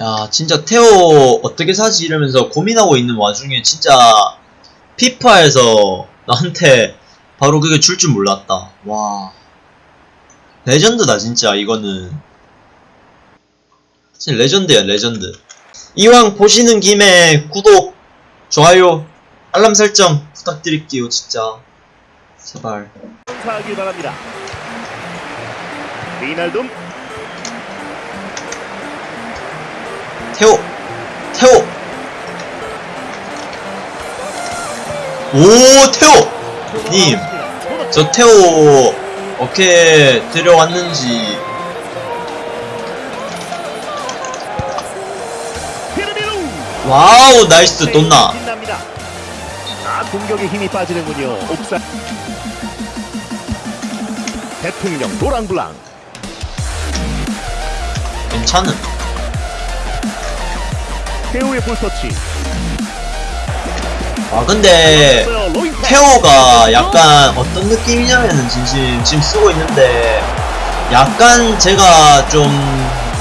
야 진짜 테오 어떻게 사지 이러면서 고민하고 있는 와중에 진짜 피파에서 나한테 바로 그게 줄 줄 몰랐다. 와. 레전드다 진짜 이거는. 진짜 레전드야 레전드. 이왕 보시는 김에 구독 좋아요 알람 설정 부탁드릴게요 진짜. 제발. 하길 바랍니다. 리날둠 태호. 태호. 오 태호. 님. 저 태호 어떻게 피르미루 와우 나이스 돈나. 빛납니다. 아 공격에 힘이 빠지는군요. 옥사. 대통령 노랑블랑. 괜찮은 태우의 볼터치 아 근데. 태호가 약간 어떤 느낌이냐면은 진심 지금 쓰고 있는데 약간 제가 좀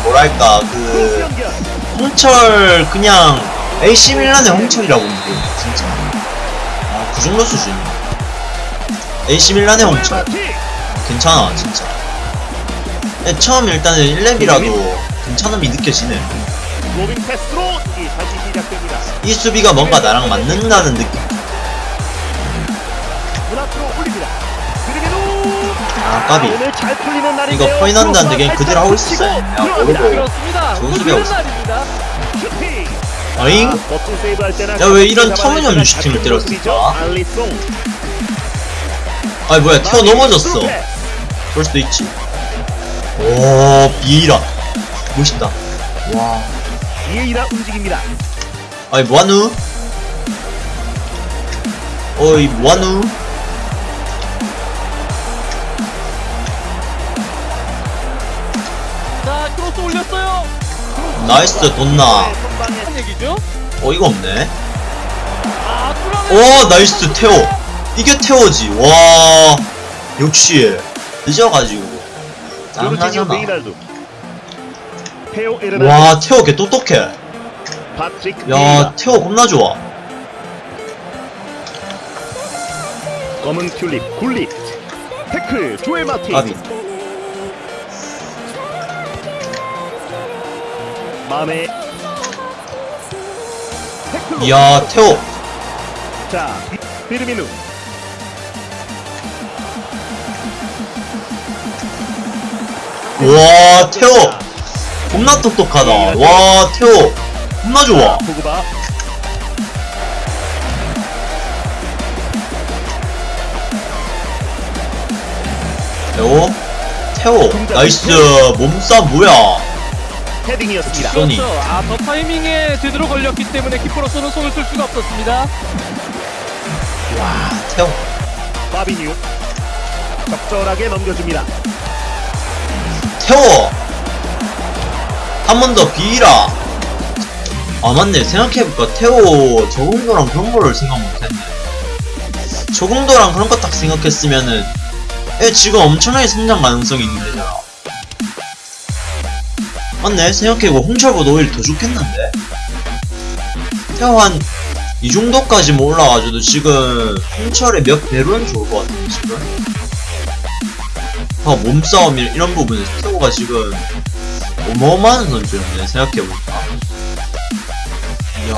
뭐랄까 그. 홍철 그냥 AC 밀란의 홍철이라고 보는데 진짜 아그 정도 수준 AC 밀란의 홍철. 괜찮아 진짜 네, 처음 일단은 1렙이라도 괜찮음이 느껴지네 로빙 패스로 이 다시 시작됩니다. 이 수비가 뭔가 나랑 맞는다는 느낌 문 앞으로 올립니다. 아 까비 오늘 잘 풀리는 날인데요. 이거 포인한다는데 그냥 그대로 하고. 모르고. 그렇습니다. 좋은 또 수비. 날입니다. 슈팅. 어잉? 아, 멋진 세이브 할 때나 야, 왜 이런 터무니없는 슈팅을 때렸을까? 아이 뭐야 테오 넘어졌어 스루 패스. 그럴 수도 있지 오 비에이라 멋있다 와 비에이라 움직입니다. 아이 뭐하누? 어이 뭐하누? 자, 크로스 올렸어요. nice 돈나 얘기죠? 어이가 없네 아, 오 nice 테오 이게 테오지 와 역시 늦어가지고 짱하잖아 와 테오 개 똑똑해 야. 테오 겁나 좋아 검은 튤립 굴릿. 태클 조엘 마티. 까비 마음에. 이야 태호 자 비르미누. 와 태호 겁나 똑똑하다 와 태호 겁나 좋아. 태호 태호 나이스 몸싸 뭐야 헤딩이었습니다. 소니. 그렇죠. 아, 더 타이밍에 제대로 걸렸기 때문에 키퍼로서는 손을 쓸 수가 없었습니다. 와 태호 바비뉴. 적절하게 넘겨줍니다. 태호 한 번 더 비라. 아 맞네. 생각해보니까 태호 적응도랑 그런 거를 생각 못했네. 적응도랑 그런 거 딱 생각했으면은 애 지금 엄청나게 성장 가능성이 있는 애잖아 맞네. 생각해보고 홍철보다 오히려 더 좋겠는데? 태호 한 이 정도까지 뭐 올라가줘도 지금 홍철의 몇 배로는 좋을 것 같은데 지금? 아, 몸싸움 이- 이런 부분에서 태호가 지금 어마어마한 선수였네 생각해보니까. 이야